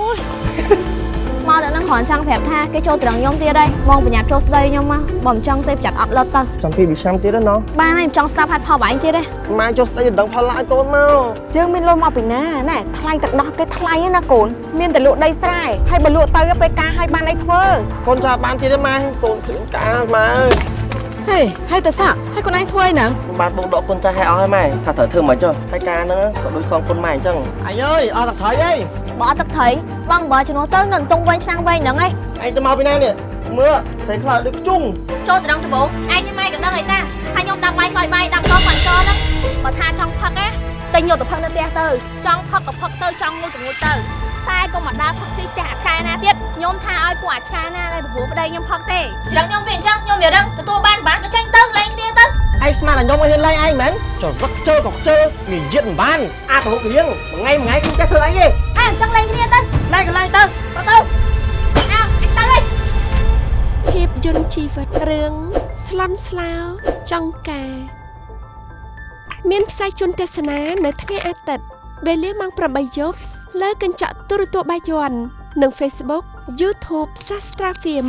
អូយមកដល់នឹងគ្រាន់ចង់ប្រាប់ថាគេចូលត្រង់ខ្ញុំទៀតហើយបងបញ្ញាប់ចូលស្ដីខ្ញុំមកបើមិនចង់ទេប្រចាំអត់លត់ទៅចាំពីវិឆ្នាំទៀតណាបានហើយមិនចង់ស្ដាប់ហាត់ផលបងឯងទៀតទេម៉ែចុះស្ដីឲ្យដឹងផលឡាយកូនមកជើងមានលុយមកពីណាណែថ្លៃទឹកដោះគេថ្លៃណាកូនមានតែលក់ដីស្រែហើយបើលក់ទៅពេលការឲ្យបានអីធ្វើកូនចាំបានទៀតទេម៉ែកូនឃើញការម៉ែហេហើយតើសាហើយកូនឯងធ្វើអីហ្នឹងបានបងដកកូនចាស់ឲ្យអស់ហើយម៉ែថាត្រូវធ្វើមិនចុះហើយការហ្នឹងក៏ដូចសងគុណម៉ែអញ្ចឹងអញអើយអស់ទឹកត្រីអី បើអត់ទឹកត្រីបងបើជំនួសទៅនៅតុងវិញឆ្នាំងវិញហ្នឹងឯងឯងទៅមកពីណានេះមើលតែខ្លោចដូចខ្ជុងចូលត្រង់ដំបងឯងញ៉ាំម៉ែក៏ដឹងអីតាថាខ្ញុំដាំបាយខ្លោយបាយដាំកបាញ់កហ្នឹងបើថាចង់ផឹកណាទិញយកទៅផឹកនៅផ្ទះទៅចង់ផឹកក៏ផឹកទៅចង់ងុយក៏ងុយទៅតែកុំមកដើរផឹកស៊ីផ្ទះអាឆាណាទៀតខ្ញុំថាឲ្យពួកអាឆាណាឲ្យប្រពន្ធប្តីខ្ញុំផឹកទេច្រឹងខ្ញុំវាអញ្ចឹងខ្ញុំវារឹងទទួលបានបានក៏ចេញទៅលេងគ្នាទៅឯងស្មានតែខ្ញុំឲ្យហ៊ានឡៃឯងមែនចុះរឹកខ្ជិលក៏ខ្ជិលនិយាយមិនបានអាទៅហូបរៀងមួយថ្ងៃមួយថ្ងៃខ្ញុំចេះធ្វើអីទេ អើអញ្ចឹងលេងគ្នាទៅឡៃក៏ឡៃទៅទៅទៅអើអញទៅលេងភាពយន្តជីវិតរឿងស្លន់ស្លោចង់ការ មានផ្សាយជូនទស្សនានៅថ្ងៃអាទិត្យវេលាម៉ោង8យប់លើកញ្ចក់ទូរទស្សន៍បាយ័ននិង Facebook YouTube Sastra Film